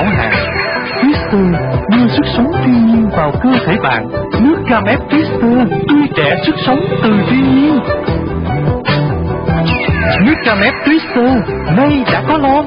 não hàng. Twister đưa sức sống thiên nhiên vào cơ thể bạn. Nước cam ép Twister tươi trẻ sức sống từ thiên nhiên. Nước cam ép Twister nay đã có lon.